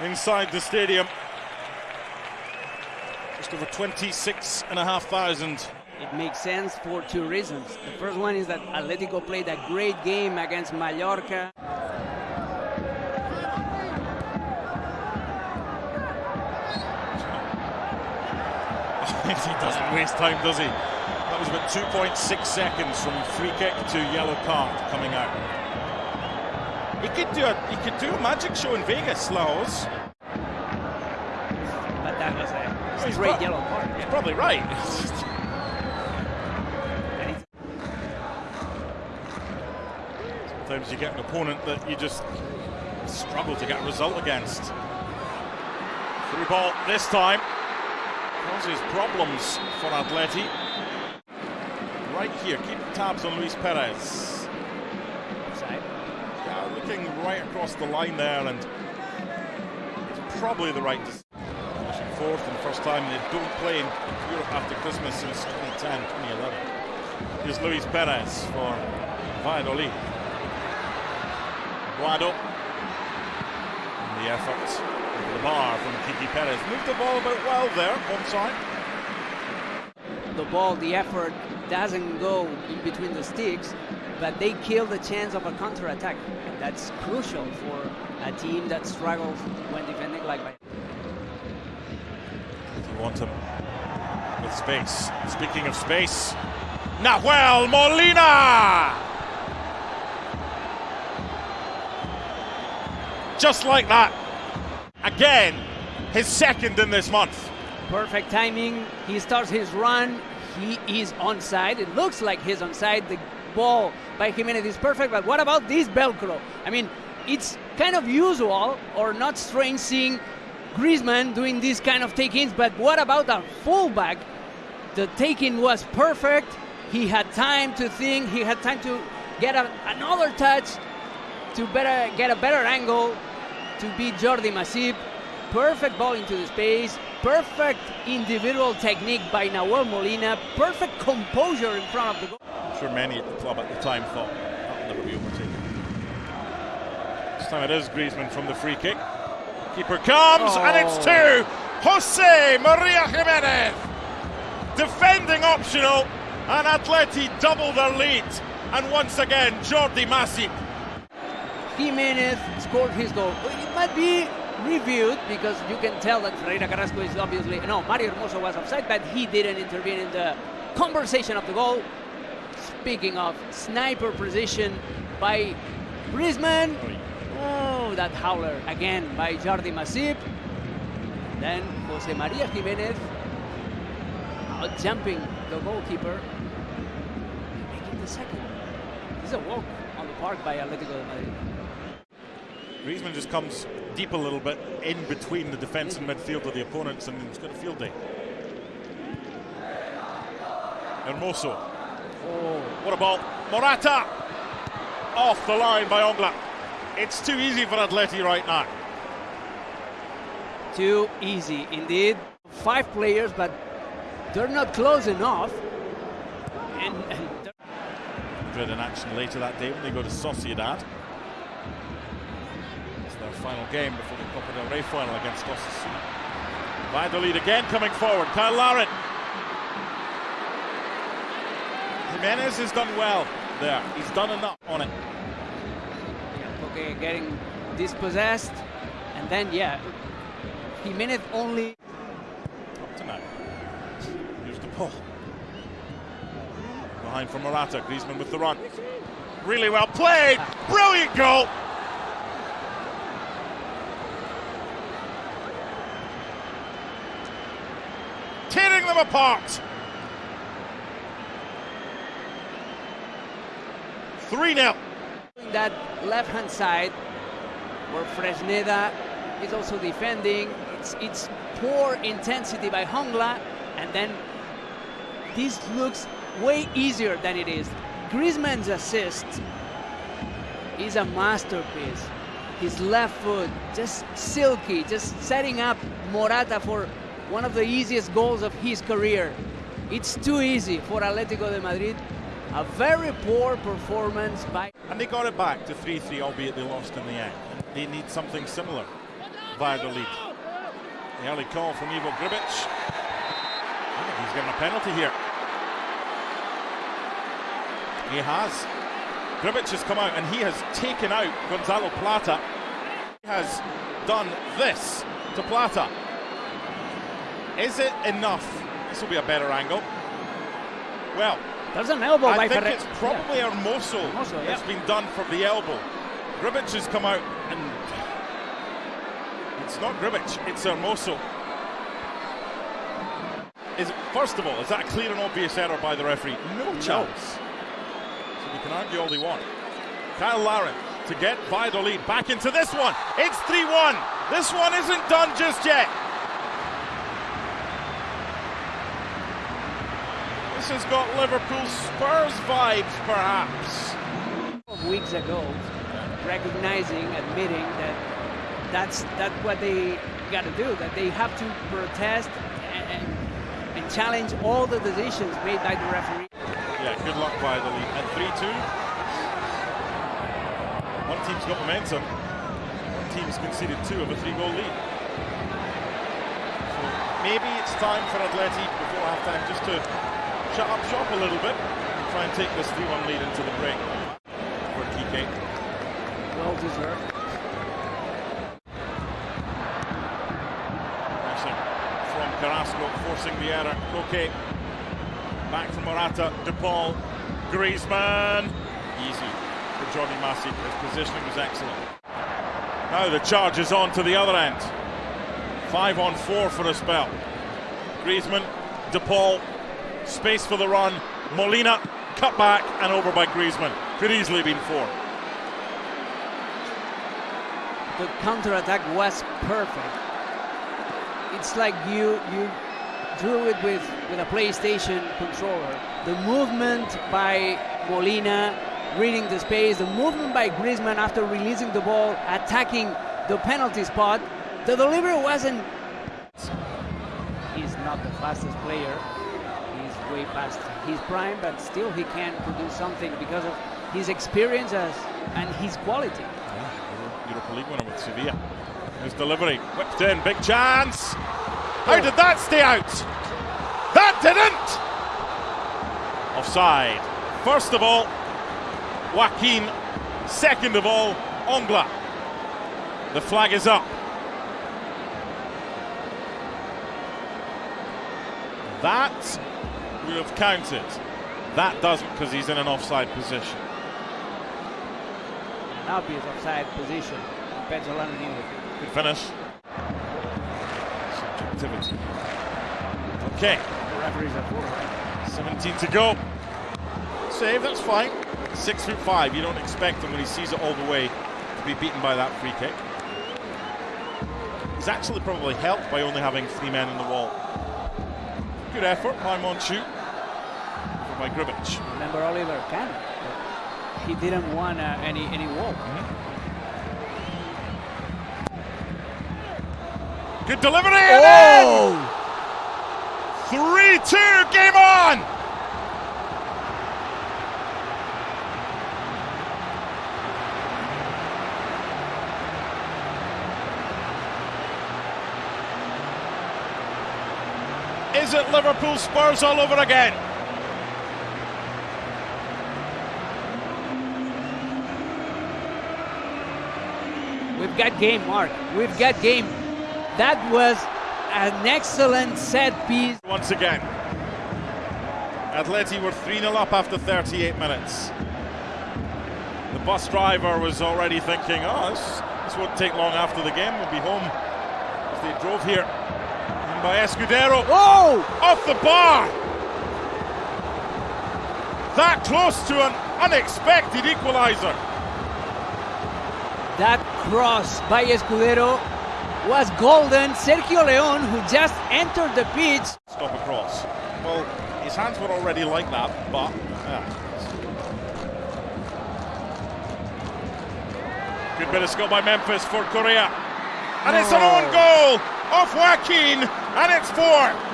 inside the stadium. Just over 26,500. It makes sense for two reasons. The first one is that Atletico played a great game against Mallorca. he doesn't waste time, does he? That was about 2.6 seconds from free kick to yellow card coming out. He could do a he could do a magic show in Vegas, Lahoz. But that was a He's straight yellow card. He's probably right. Sometimes you get an opponent that you just struggle to get a result against. Through ball this time causes problems for Atleti. Right here, keep tabs on Luis Perez. Offside. Right across the line there, and it's probably the right decision. Fourth and first time they don't play in Europe after Christmas since 2010, 2011. Here's Luis Perez for Valladolid. Guado. And the effort over the bar from Kike Perez. Moved the ball about well there, onside. the ball, the effort doesn't go in between the sticks, but they kill the chance of a counter-attack. And that's crucial for a team that struggles when defending like Bayern. You want him with space. Speaking of space, Nahuel Molina! Just like that. Again, his second in this month. Perfect timing. He starts his run. He is onside. It looks like he's onside. The ball by Gimenez is perfect, but what about this Velcro? I mean, it's kind of usual or not strange seeing Griezmann doing these kind of take-ins, but what about a fullback? The take-in was perfect. He had time to think. He had time to get a, another touch to better get a better angle to beat Jordi Masip. Perfect ball into the space. Perfect individual technique by Nahuel Molina. Perfect composure in front of the goal. Sure many at the club at the time thought that'll never be overtaken. This time it is Griezmann from the free kick. Keeper comes and it's oh. two. Jose Maria Gimenez. Defending optional and Atleti double their lead. And once again, Jordi Masip Gimenez scored his goal. It might be reviewed because you can tell that Ferreira Carrasco is obviously no Mario Hermoso was offside, but he didn't intervene in the conversation of the goal. Speaking of sniper precision by Griezmann. Oh, that howler again by Jordi Masip. Then Jose Maria Gimenez out jumping the goalkeeper, making the second. This is a walk on the park by Atletico Madrid. Griezmann just comes deep a little bit in between the defence and midfield of the opponents and he's got a field day. Hermoso. Oh, What a ball. Morata! Off the line by Hongla. It's too easy for Atleti right now. too easy indeed. Five players, but they're not close enough. And, and Madrid in action later that day when they go to Sociedad. It's their final game before the Copa del Rey final against Osasuna. Valladolid again coming forward. Cyle Larin. Gimenez has done well there. He's done enough on it. okay, getting dispossessed, and then yeah, Gimenez only Up to now. Here's the ball. Behind from Morata. Griezmann with the run. Really well played. Brilliant goal. Tearing them apart. 3 0. that left hand side where Fresneda is also defending. It's it's poor intensity by Hongla, and then this looks way easier than it is. Griezmann's assist is a masterpiece. His left foot just silky, just setting up Morata for one of the easiest goals of his career. It's too easy for Atletico de Madrid. A very poor performance by And they got it back to 3 3, albeit they lost in the end. They need something similar. via The lead. The early call from Ivo Grbic. He's given a penalty here. He has. Grbic has come out and he has taken out Gonzalo Plata. He has done this to Plata. Is it enough? This will be a better angle. Well, There's an elbow I by think it's probably Hermoso Hermoso, that's yeah. been done for the elbow. Grbic has come out and it's not Grbic, it's Hermoso. Is first of all, is that a clear and obvious error by the referee? No chance. So we can argue all they want. Cyle Larin to get Valladolid back into this one. It's 3-1. This one isn't done just yet. This has got Liverpool Spurs vibes, perhaps. of weeks ago, recognizing, admitting that that's that's what they got to do. That they have to protest and, and challenge all the decisions made by the referee. Yeah, good luck by the lead. And 3 2. One team's got momentum, one team's conceded two of a three goal lead. So maybe it's time for Atleti before half time just to shut up shop a little bit and try and take this 3 1 lead into the break for Kike. Well deserved. Pressing from Carrasco, forcing the error. Koke. Back from Morata. De Paul. Griezmann. Easy for Jordi Masip. His positioning was excellent. Now the charge is on to the other end. Five on four for a spell. Griezmann. De Paul. Space for the run. Molina. Cut back and over by Griezmann. Could easily been four. The counter-attack was perfect. It's like you you drew it with, with a PlayStation controller. The movement by Molina, reading the space, the movement by Griezmann after releasing the ball, attacking the penalty spot. The delivery wasn't. He's not the fastest player. Way past his prime, but still he can produce something because of his experience as, and his quality. Europa League winner with Sevilla. His delivery whipped in, big chance. How did that stay out? That didn't. Offside. First of all, Joaquin. Second of all, Hongla. The flag is up. That will have counted. That doesn't because he's in an offside position. An obvious offside position. Petzolano knew it. Good finish. Subjectivity. Okay, The referees are for 17 to go. Save, that's fine. Six foot five. You don't expect him when he sees it all the way to be beaten by that free kick. He's actually probably helped by only having three men in the wall. Good effort by Monchu. Over by Grbic. Remember Oliver Kahn? He didn't want uh, any any wall. Good delivery. and in! 3-2, game on! Is it Liverpool Spurs all over again? We've got game, Mark. We've got game. That was an excellent set piece. Once again. Atleti were 3 0 up after 38 minutes. The bus driver was already thinking, oh, this, this won't take long after the game. We'll be home. As they drove here. In by Escudero. Oh! Off the bar! That close to an unexpected equaliser. That cross by Escudero was golden. Sergio Leon, who just entered the pitch, Stop across. Well, his hands were already like that, but. yeah. Good bit of skill by Memphis for Correa. And it's an own oh. goal off Joaquin, and it's four.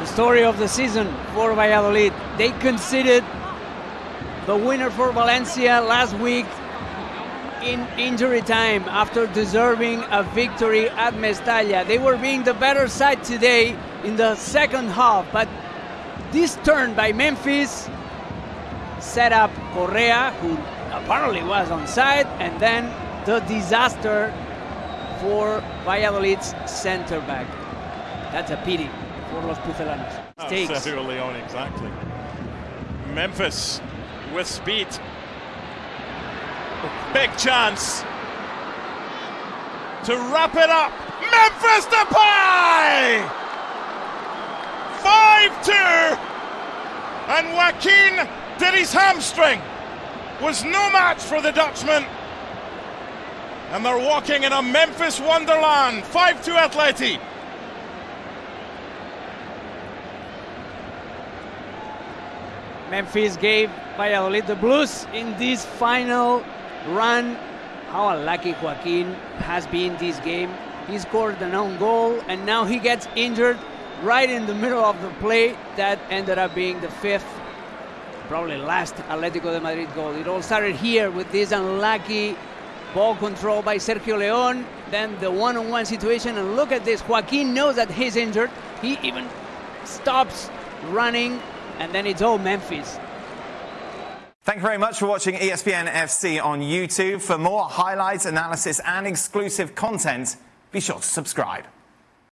the story of the season for Valladolid. They conceded the winner for Valencia last week in injury time after deserving a victory at Mestalla. They were being the better side today in the second half, but this turn by Memphis set up Correa, who apparently was on side, and then the disaster for Valladolid's center back. That's a pity for Los Pucelanos. Oh, Stakes. Sergio Leone, exactly. Memphis with speed. Big chance to wrap it up. Memphis Depay! 5-2 and Joaquin did his hamstring. Was no match for the Dutchman. And they're walking in a Memphis wonderland. 5-2 Atleti. Memphis gave Valladolid the blues in this final run. How unlucky Joaquin has been this game. He scored an own goal and now he gets injured right in the middle of the play. That ended up being the fifth, probably last Atletico de Madrid goal. It all started here with this unlucky ball control by Sergio Leon. Then the one on one situation. And look at this Joaquin knows that he's injured. He even stops running and then it's all Memphis. Thank you very much for watching ESPN FC on YouTube. For more highlights, analysis, and exclusive content, be sure to subscribe.